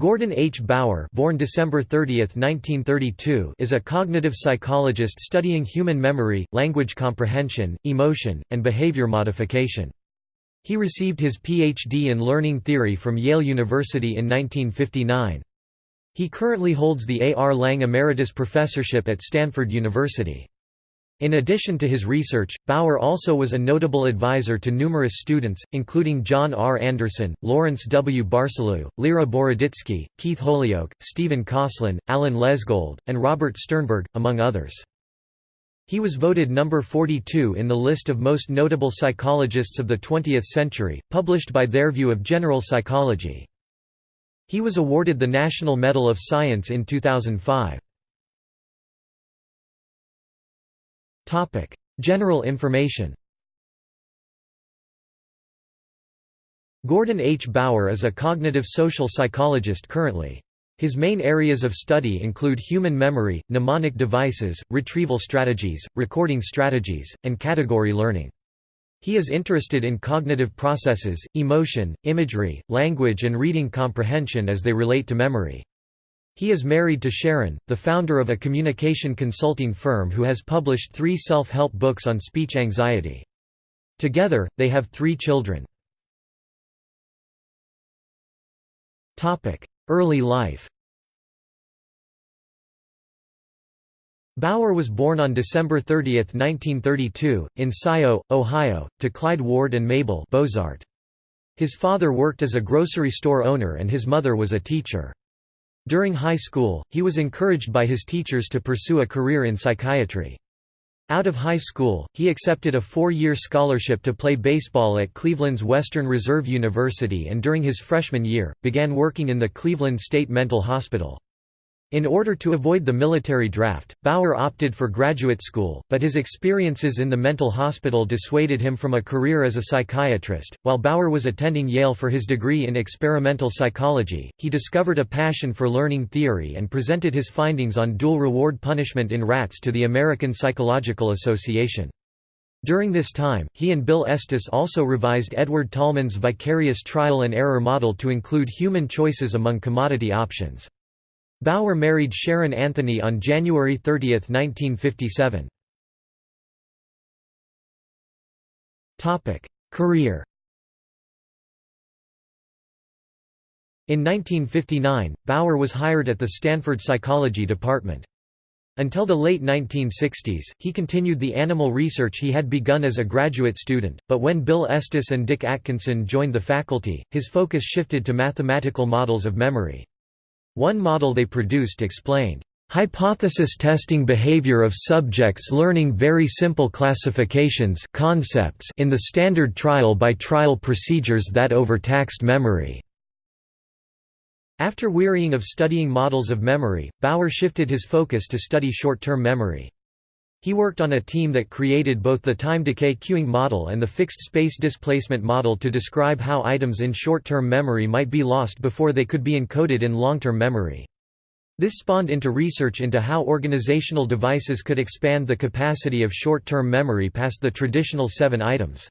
Gordon H. Bower born December 30, 1932, is a cognitive psychologist studying human memory, language comprehension, emotion, and behavior modification. He received his Ph.D. in learning theory from Yale University in 1959. He currently holds the A. R. Lang Emeritus Professorship at Stanford University. In addition to his research, Bower also was a notable advisor to numerous students, including John R. Anderson, Lawrence W. Barsalou, Lera Boroditsky, Keith Holyoak, Stephen Kosslyn, Alan Lesgold, and Robert Sternberg, among others. He was voted number 42 in the list of most notable psychologists of the 20th century, published by the Review of General Psychology. He was awarded the National Medal of Science in 2005. General information Gordon H. Bower is a cognitive social psychologist currently. His main areas of study include human memory, mnemonic devices, retrieval strategies, recording strategies, and category learning. He is interested in cognitive processes, emotion, imagery, language and reading comprehension as they relate to memory. He is married to Sharon, the founder of a communication consulting firm who has published three self-help books on speech anxiety. Together, they have three children. Early life Bower was born on December 30, 1932, in Scio, Ohio, to Clyde Ward and Mabel Bozart. His father worked as a grocery store owner and his mother was a teacher. During high school, he was encouraged by his teachers to pursue a career in psychiatry. Out of high school, he accepted a four-year scholarship to play baseball at Cleveland's Western Reserve University and during his freshman year, began working in the Cleveland State Mental Hospital. In order to avoid the military draft, Bower opted for graduate school, but his experiences in the mental hospital dissuaded him from a career as a psychiatrist. While Bower was attending Yale for his degree in experimental psychology, he discovered a passion for learning theory and presented his findings on dual reward punishment in rats to the American Psychological Association. During this time, he and Bill Estes also revised Edward Tolman's vicarious trial and error model to include human choices among commodity options. Bower married Sharon Anthony on January 30, 1957. Career In 1959, Bower was hired at the Stanford Psychology Department. Until the late 1960s, he continued the animal research he had begun as a graduate student, but when Bill Estes and Dick Atkinson joined the faculty, his focus shifted to mathematical models of memory. One model they produced explained, "...hypothesis testing behavior of subjects learning very simple classifications concepts in the standard trial-by-trial -trial procedures that overtaxed memory." After wearying of studying models of memory, Bower shifted his focus to study short-term memory. He worked on a team that created both the time decay queuing model and the fixed space displacement model to describe how items in short-term memory might be lost before they could be encoded in long-term memory. This spawned into research into how organizational devices could expand the capacity of short-term memory past the traditional seven items.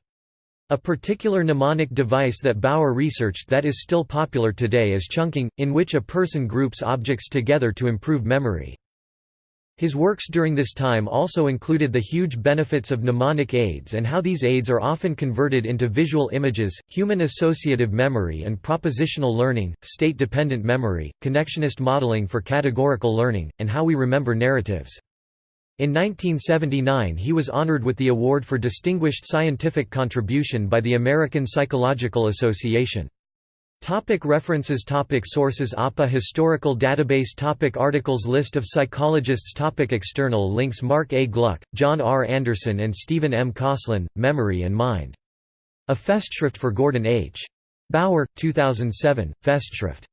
A particular mnemonic device that Bower researched that is still popular today is chunking, in which a person groups objects together to improve memory. His works during this time also included the huge benefits of mnemonic aids and how these aids are often converted into visual images, human associative memory and propositional learning, state-dependent memory, connectionist modeling for categorical learning, and how we remember narratives. In 1979 he was honored with the award for Distinguished Scientific Contribution by the American Psychological Association. Topic references topic Sources APA Historical database topic Articles List of psychologists topic External links Mark A. Gluck, John R. Anderson and Stephen M. Kosslyn, Memory and Mind. A Festschrift for Gordon H. Bower, 2007, Festschrift.